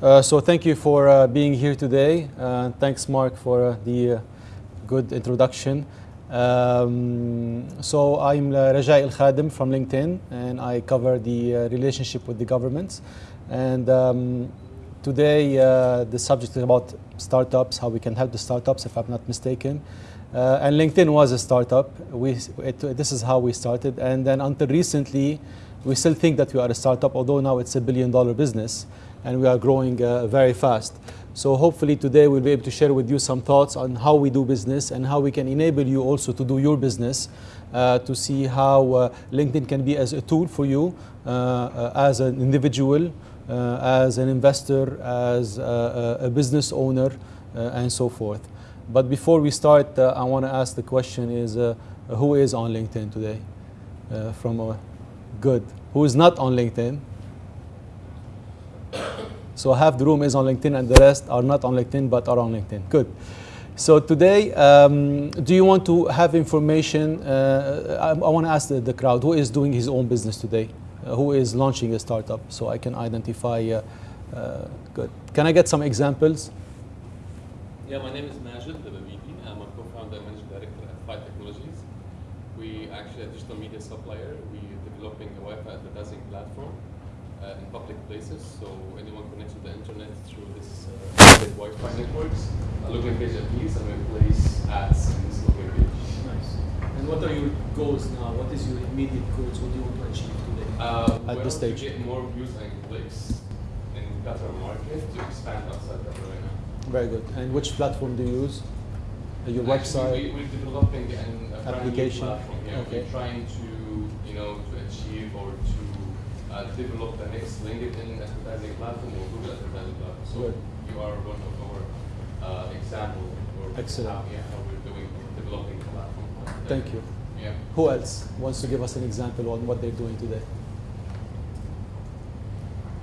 Uh, so thank you for uh, being here today. Uh, thanks, Mark, for uh, the uh, good introduction. Um, so I'm Rajai El Khadim from LinkedIn, and I cover the relationship with the governments. And um, today the subject is about startups, how we can help the startups, if I'm not mistaken. And LinkedIn was a startup. We, it, this is how we started. And then until recently, we still think that we are a startup, although now it's a billion dollar business and we are growing uh, very fast. So hopefully today we'll be able to share with you some thoughts on how we do business and how we can enable you also to do your business uh, to see how uh, LinkedIn can be as a tool for you uh, uh, as an individual, uh, as an investor, as a, a business owner, and so forth. But before we start, I want to ask the question is, who is on LinkedIn today? from a good. Who is not on LinkedIn? So half the room is on LinkedIn and the rest are not on LinkedIn but are on LinkedIn. Good. So today, um, do you want to have information? Uh, I, I want to ask the, the, crowd, who is doing his own business today? Uh, who is launching a startup? So I can identify, uh, uh good. Can I get some examples? Yeah, my name is Majid Dababibi. I'm a co-founder and managing director at Fi Technologies. We actually a digital media supplier. We're developing a Wi-Fi advertising platform in public places. So anyone connects to the internet through this uh, Wi-Fi networks, a login page appears and we place ads in this login page. Nice. And what are your goals now? What is your immediate goals? What do you want to achieve today? Uh, At this stage. To get more views and clicks in Qatar market to expand outside Qatar right now. Very good. And which platform do you use? Uh, your Actually, website? We, we're developing an application. platform. Yeah, okay. We're trying to, you know, to achieve or to uh, develop the next LinkedIn advertising platform or Google advertising platform. So Good. you are one of our uh, examples. Excellent. How, yeah, how we're doing developing the platform. Thank you. Yeah. Who else wants to give us an example on what they're doing today?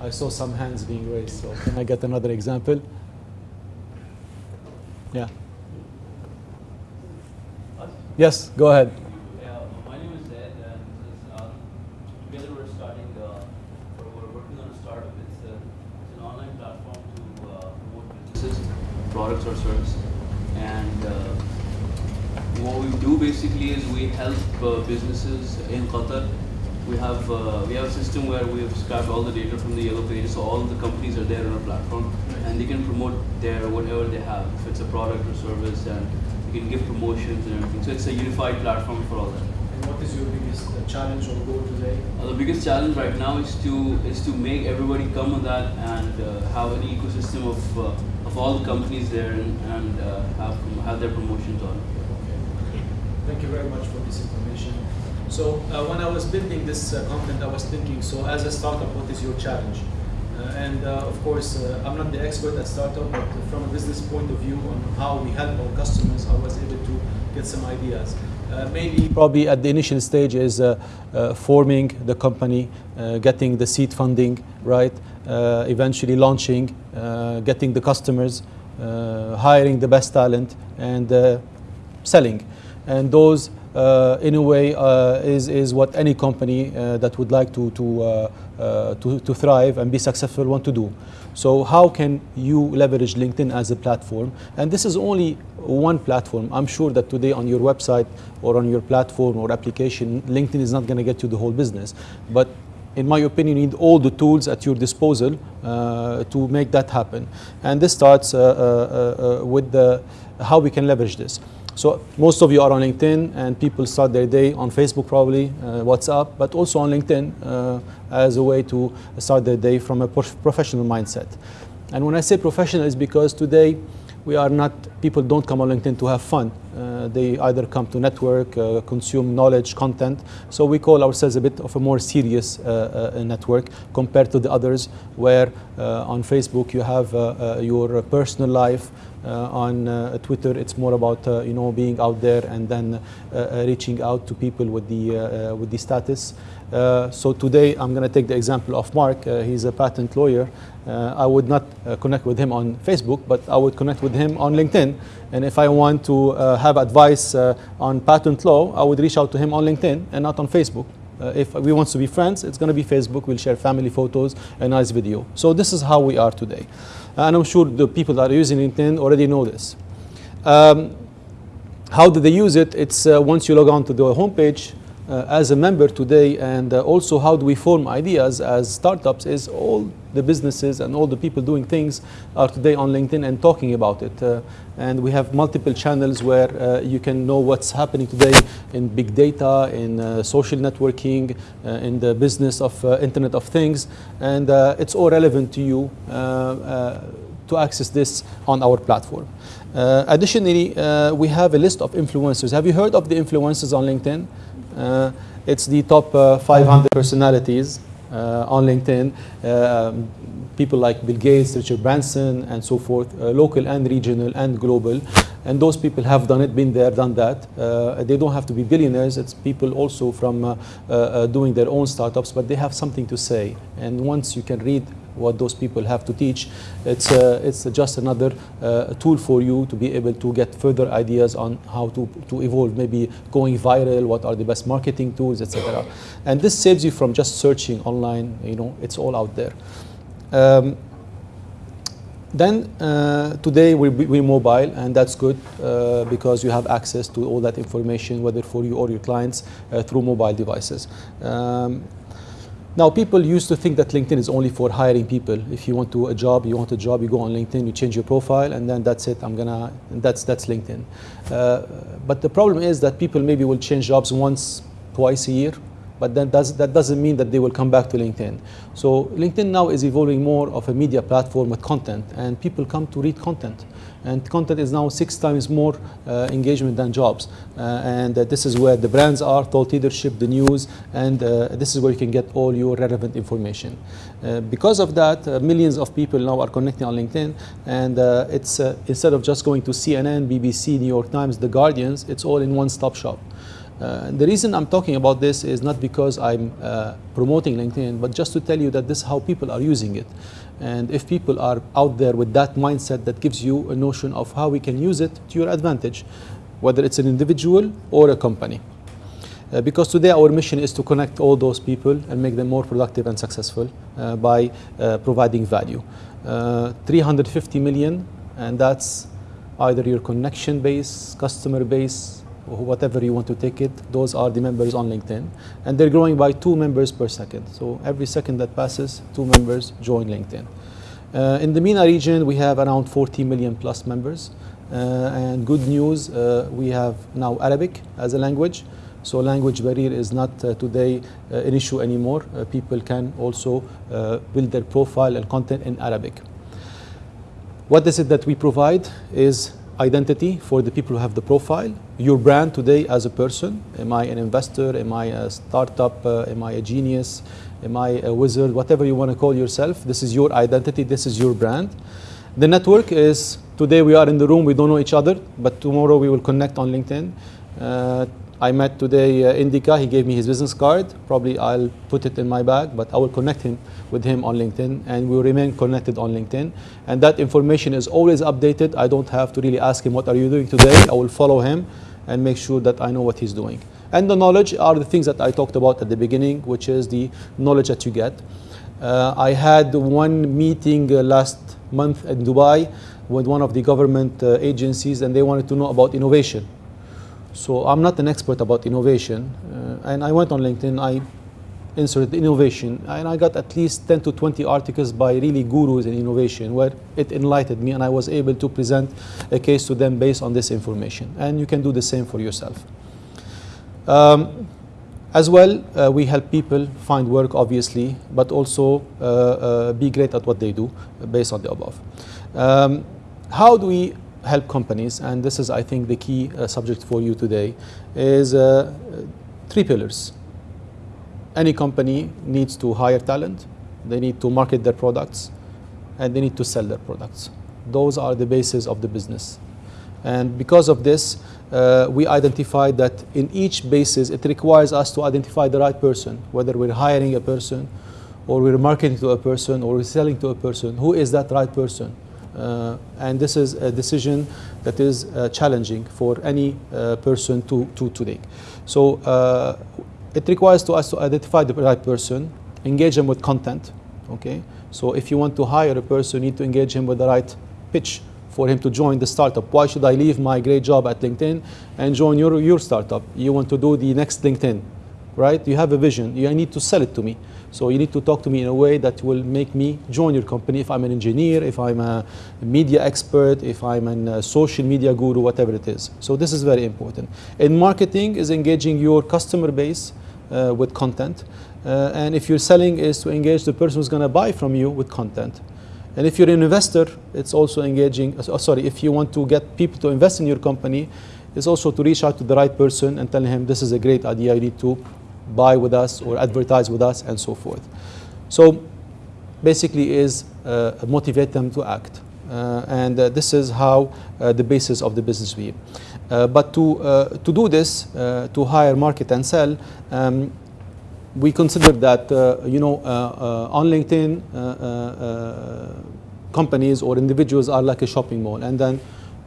I saw some hands being raised, so can I get another example? Yeah. Yes, go ahead. products or service. And uh, what we do basically is we help uh, businesses in Qatar. We have uh, we have a system where we have scraped all the data from the yellow pages, so all the companies are there on our platform, and they can promote their whatever they have, if it's a product or service, and they can give promotions and everything. So it's a unified platform for all that. And what is your biggest uh, challenge or goal today? Uh, the biggest challenge right now is to is to make everybody come on that and uh, have an ecosystem of of all the companies there and, and uh, have, have their promotions on. Thank you very much for this information. So uh, when I was building this uh, content, I was thinking, so as a startup, what is your challenge? Uh, and uh, of course, uh, I'm not the expert at startup, but from a business point of view on how we help our customers, I was able to get some ideas. maybe probably at the initial stage is forming the company, getting the seed funding, right? Uh, eventually launching, uh, getting the customers, uh, hiring the best talent, and selling. And those, in a way, is, is what any company that would like to, to, to, to thrive and be successful want to do. So how can you leverage LinkedIn as a platform? And this is only one platform. I'm sure that today on your website or on your platform or application, LinkedIn is not going to get you the whole business. But in my opinion, you need all the tools at your disposal uh, to make that happen. And this starts uh, uh, uh, with the, how we can leverage this. So most of you are on LinkedIn and people start their day on Facebook probably, uh, WhatsApp, but also on LinkedIn uh, as a way to start their day from a professional mindset. And when I say professional is because today we are not, people don't come on LinkedIn to have fun. Uh, they either come to network, uh, consume knowledge, content. So we call ourselves a bit of a more serious uh, uh network compared to the others where uh, on Facebook you have uh, your personal life, on Twitter it's more about you know being out there and then reaching out to people with the, with the status. Uh, so today I'm going to take the example of Mark. Uh, he's a patent lawyer. Uh, I would not uh, connect with him on Facebook, but I would connect with him on LinkedIn. And if I want to uh, have advice uh, on patent law, I would reach out to him on LinkedIn and not on Facebook. Uh, if we want to be friends, it's going to be Facebook. We'll share family photos, a nice video. So this is how we are today. And I'm sure the people that are using LinkedIn already know this. Um, how do they use it? It's uh, once you log on to the homepage as a member today, and uh, also how do we form ideas as startups is all the businesses and all the people doing things are today on LinkedIn and talking about it. Uh, and we have multiple channels where uh, you can know what's happening today in big data, in uh, social networking, uh, in the business of Internet of Things, and it's all relevant to you to access this on our platform. Uh, additionally, uh, we have a list of influencers. Have you heard of the influencers on LinkedIn? Uh, it's the top 500 personalities on LinkedIn. Um, people like Bill Gates, Richard Branson, and so forth, local and regional and global. And those people have done it, been there, done that. Uh, they don't have to be billionaires. It's people also from uh, uh, doing their own startups, but they have something to say. And once you can read what those people have to teach. It's, uh, it's just another uh, tool for you to be able to get further ideas on how to, to evolve, maybe going viral, what are the best marketing tools, etc. And this saves you from just searching online, you know, it's all out there. Um, then uh, today we're, we're, mobile and that's good uh, because you have access to all that information whether for you or your clients uh, through mobile devices. Um, now, people used to think that LinkedIn is only for hiring people. If you want to a job, you want a job, you go on LinkedIn, you change your profile, and then that's it. I'm gonna, that's that's LinkedIn. Uh, but the problem is that people maybe will change jobs once, twice a year, but then does, that doesn't mean that they will come back to LinkedIn. So LinkedIn now is evolving more of a media platform with content, and people come to read content and content is now six times more uh, engagement than jobs. Uh, and uh, this is where the brands are, thought leadership, the news, and uh, this is where you can get all your relevant information. Uh, because of that, uh, millions of people now are connecting on LinkedIn, and it's instead of just going to CNN, BBC, New York Times, The Guardians, it's all in one-stop shop. Uh, the reason I'm talking about this is not because I'm uh, promoting LinkedIn, but just to tell you that this is how people are using it. And if people are out there with that mindset that gives you a notion of how we can use it to your advantage, whether it's an individual or a company. Uh, because today our mission is to connect all those people and make them more productive and successful uh, by uh, providing value. Uh, 350 million, and that's either your connection base, customer base, whatever you want to take it, those are the members on LinkedIn. And they're growing by two members per second. So every second that passes, two members join LinkedIn. Uh, in the MENA region, we have around 40 million plus members. Uh, and good news, uh, we have now Arabic as a language. So language barrier is not uh, today uh, an issue anymore. Uh, people can also build their profile and content in Arabic. What is it that we provide is identity for the people who have the profile, your brand today as a person. Am I an investor? Am I a startup? Uh, am I a genius? Am I a wizard? Whatever you want to call yourself, this is your identity, this is your brand. The network is today we are in the room, we don't know each other, but tomorrow we will connect on LinkedIn. Uh, I met today uh, Indika, he gave me his business card. Probably I'll put it in my bag, but I will connect him with him on LinkedIn and we will remain connected on LinkedIn. And that information is always updated. I don't have to really ask him, what are you doing today? I will follow him and make sure that I know what he's doing. And the knowledge are the things that I talked about at the beginning, which is the knowledge that you get. Uh, I had one meeting uh, last month in Dubai with one of the government uh, agencies and they wanted to know about innovation so I'm not an expert about innovation, uh, and I went on LinkedIn, I inserted innovation, and I got at least 10 to 20 articles by really gurus in innovation where it enlightened me and I was able to present a case to them based on this information. And you can do the same for yourself. Um, as well, uh, we help people find work, obviously, but also uh, uh, be great at what they do based on the above. Um, how do we help companies, and this is, I think, the key uh, subject for you today, is uh, three pillars. Any company needs to hire talent, they need to market their products, and they need to sell their products. Those are the basis of the business. And because of this, uh, we identified that in each basis, it requires us to identify the right person, whether we're hiring a person, or we're marketing to a person, or we're selling to a person. Who is that right person? Uh, and this is a decision that is uh, challenging for any uh, person to, to, to take. So it requires to us to identify the right person, engage them with content. Okay, so if you want to hire a person, you need to engage him with the right pitch for him to join the startup. Why should I leave my great job at LinkedIn and join your, your startup? You want to do the next LinkedIn, right? You have a vision. You need to sell it to me. So you need to talk to me in a way that will make me join your company if I'm an engineer, if I'm a media expert, if I'm a social media guru, whatever it is. So this is very important. And marketing is engaging your customer base uh, with content. Uh, and if you're selling is to engage the person who's going to buy from you with content. And if you're an investor, it's also engaging, uh, sorry, if you want to get people to invest in your company, it's also to reach out to the right person and tell him this is a great idea, you need to buy with us or advertise with us and so forth. So basically is uh, motivate them to act. Uh, and uh, this is how uh, the basis of the business be. Uh, but to, uh, to do this, to hire, market and sell, um, we consider that, you know, on LinkedIn, companies or individuals are like a shopping mall. And then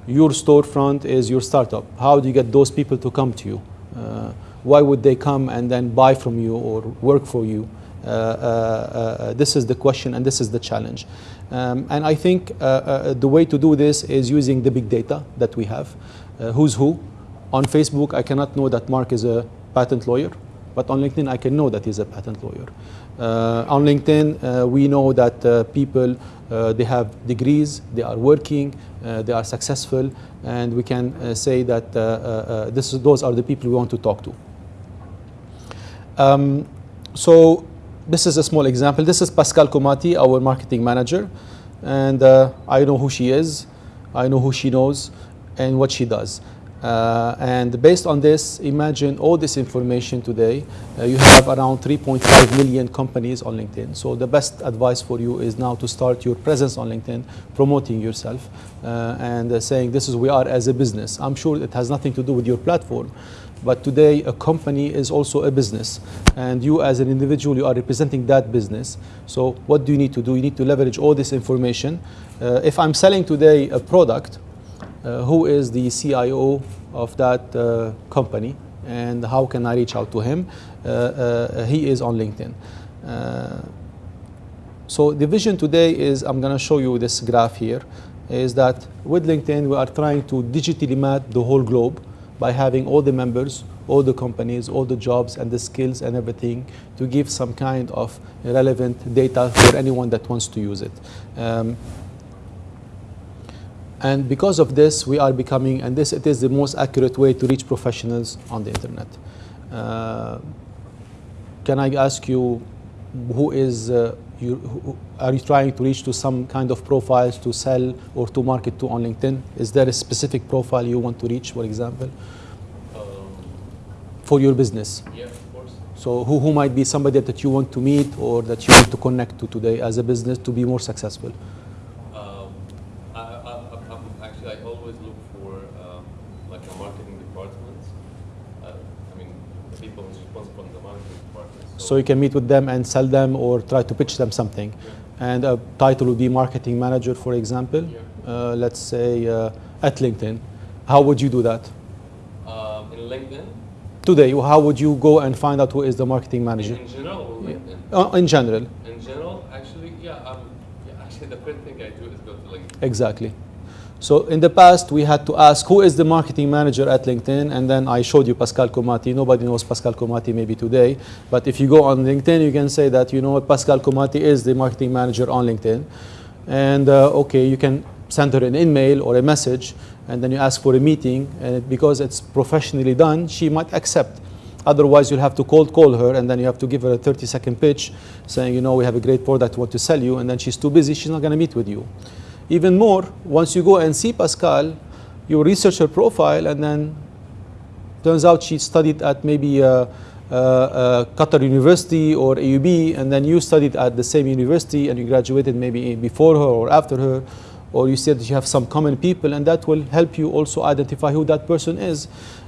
your storefront is your startup. How do you get those people to come to you? Why would they come and then buy from you or work for you? Uh, uh, uh, this is the question and this is the challenge. Um, and I think the way to do this is using the big data that we have. who's who? On Facebook, I cannot know that Mark is a patent lawyer, but on LinkedIn, I can know that he's a patent lawyer. Uh, on LinkedIn, uh, we know that uh, people, they have degrees, they are working, they are successful, and we can say that this is, those are the people we want to talk to. Um, so this is a small example. This is Pascal Komati, our marketing manager. And uh, I know who she is, I know who she knows, and what she does. Uh, and based on this, imagine all this information today. Uh, you have around 3.5 million companies on LinkedIn. So the best advice for you is now to start your presence on LinkedIn, promoting yourself, uh, and uh, saying this is we are as a business. I'm sure it has nothing to do with your platform, but today, a company is also a business. And you, as an individual, you are representing that business. So, what do you need to do? You need to leverage all this information. Uh, if I'm selling today a product, uh, who is the CIO of that uh, company? And how can I reach out to him? Uh, uh, he is on LinkedIn. Uh, so, the vision today is I'm going to show you this graph here is that with LinkedIn, we are trying to digitally map the whole globe by having all the members, all the companies, all the jobs and the skills and everything to give some kind of relevant data for anyone that wants to use it. Um, and because of this, we are becoming, and this it is the most accurate way to reach professionals on the internet. Uh, can I ask you, who is, uh, you, are you trying to reach to some kind of profiles to sell or to market to on LinkedIn? Is there a specific profile you want to reach, for example, um, for your business? Yeah, of course. So who, who might be somebody that you want to meet or that you want to connect to today as a business to be more successful? Um, I, I, I, actually, I always look for um, like a marketing department. Uh, I mean, the people responsible in the marketing department. So, you can meet with them and sell them or try to pitch them something. Yeah and a title would be marketing manager, for example, yeah. uh, let's say uh, at LinkedIn. How would you do that? Um, in LinkedIn? Today, how would you go and find out who is the marketing manager? In, in general or LinkedIn? Uh, in general. In general, actually, yeah, um, yeah, actually the first thing I do is go to LinkedIn. Exactly. So in the past, we had to ask who is the marketing manager at LinkedIn, and then I showed you Pascal Komati. Nobody knows Pascal Komati maybe today, but if you go on LinkedIn, you can say that you know Pascal Komati is the marketing manager on LinkedIn, and uh, okay, you can send her an email or a message, and then you ask for a meeting, and because it's professionally done, she might accept. Otherwise, you'll have to cold call her, and then you have to give her a 30-second pitch, saying, you know, we have a great product, want to sell you, and then she's too busy, she's not going to meet with you. Even more, once you go and see Pascal, you research her profile, and then turns out she studied at maybe uh, uh, uh, Qatar University or AUB, and then you studied at the same university and you graduated maybe before her or after her, or you that you have some common people, and that will help you also identify who that person is.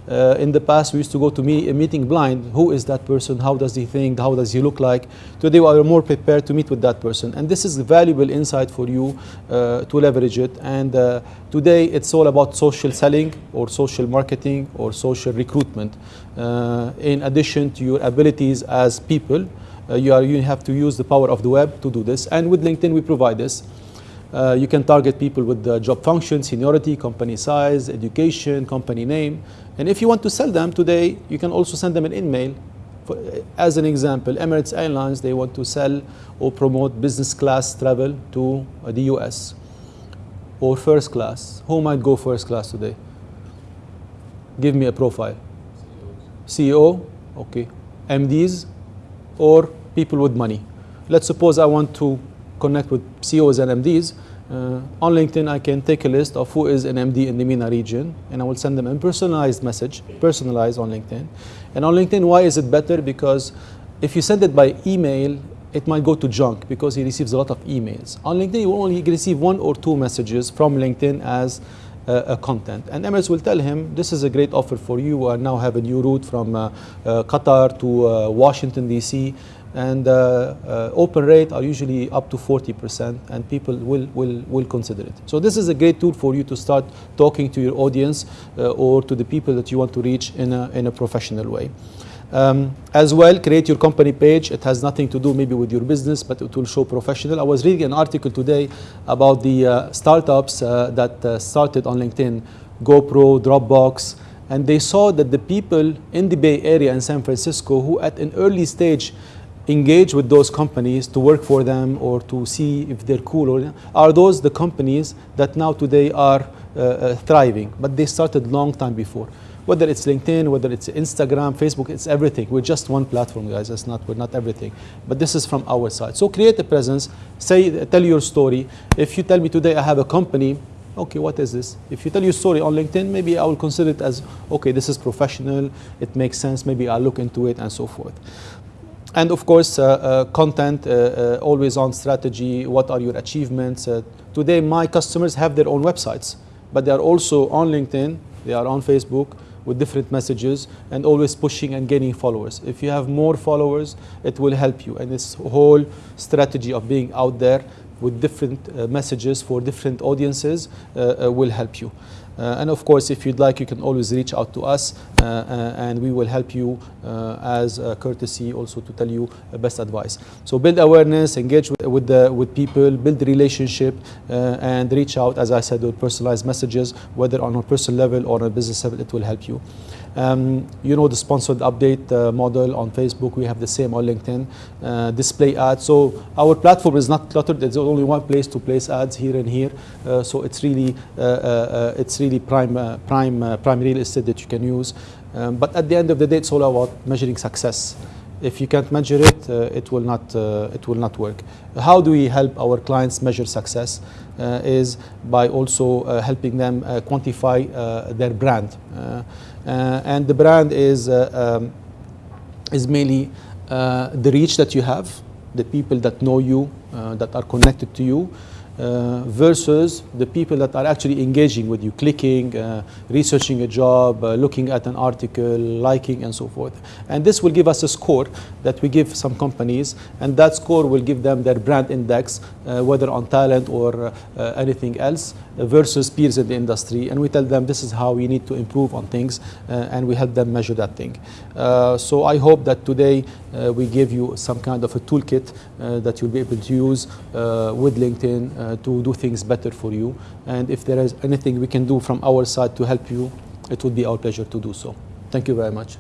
Uh, in the past, we used to go to a meeting blind. Who is that person? How does he think? How does he look like? Today, we are more prepared to meet with that person. And this is valuable insight for you uh, to leverage it. And uh, today, it's all about social selling or social marketing or social recruitment. Uh, in addition to your abilities as people, uh, you, are, you have to use the power of the web to do this. And with LinkedIn, we provide this. Uh, you can target people with the job function, seniority, company size, education, company name. And if you want to sell them today, you can also send them an email. For, uh, as an example, Emirates Airlines, they want to sell or promote business class travel to uh, the US or first class. Who might go first class today? Give me a profile. CEO, okay. MDs or people with money. Let's suppose I want to connect with CEOs and MDs. Uh, on LinkedIn, I can take a list of who is an MD in the MENA region, and I will send them a personalized message, personalized on LinkedIn. And on LinkedIn, why is it better? Because if you send it by email, it might go to junk because he receives a lot of emails. On LinkedIn, you will only receive one or two messages from LinkedIn as uh, content. And Emirates will tell him, this is a great offer for you. I now have a new route from uh, uh Qatar to uh, Washington, D.C and uh, uh, open rate are usually up to 40% and people will, will, will consider it. So this is a great tool for you to start talking to your audience uh, or to the people that you want to reach in a, in a professional way. Um, as well, create your company page. It has nothing to do maybe with your business, but it will show professional. I was reading an article today about the uh, startups uh, that uh, started on LinkedIn, GoPro, Dropbox, and they saw that the people in the Bay Area in San Francisco who at an early stage engage with those companies to work for them or to see if they're cool or are those the companies that now today are uh, uh, thriving? But they started long time before. Whether it's linkedin whether it's instagram facebook it's everything. We're just one platform guys. It's not we're not everything. But this is from our side. So create a presence. Say tell your story. If you tell me today i have a company okay, what is this? If you tell your story on LinkedIn, maybe I will consider it as, okay, this is professional, it makes sense, maybe I'll look into it and so forth and of course, uh, uh, content, uh, always on strategy, what are your achievements. today, my customers have their own websites, but they are also on LinkedIn, they are on Facebook with different messages and always pushing and gaining followers. If you have more followers, it will help you. And this whole strategy of being out there with different uh, messages for different audiences uh, uh, will help you. Uh, and of course, if you'd like, you can always reach out to us uh, uh, and we will help you as a courtesy also to tell you best advice. So build awareness, engage with, with, the, with people, build relationship and reach out, as I said, with personalized messages, whether on a personal level or on a business level, it will help you. Um, you know the sponsored update uh, model on Facebook. We have the same on LinkedIn. Uh, display ads. So our platform is not cluttered. There's only one place to place ads here and here. Uh, so it's really uh, uh, it's really prime uh, prime prime real estate that you can use. Um, but at the end of the day, it's all about measuring success. If you can't measure it, it will not it will not work. How do we help our clients measure success? is by also helping them quantify their brand. Uh, and the brand is, uh, um, is mainly uh, the reach that you have, the people that know you, that are connected to you, uh, versus the people that are actually engaging with you, clicking, uh, researching a job, uh, looking at an article, liking, and so forth. And this will give us a score that we give some companies, and that score will give them their brand index, uh, whether on talent or uh, anything else, versus peers in the industry. And we tell them this is how we need to improve on things, uh, and we help them measure that thing. Uh, so I hope that today uh, we give you some kind of a toolkit that you'll be able to use with LinkedIn uh, to do things better for you. And if there is anything we can do from our side to help you, it would be our pleasure to do so. Thank you very much.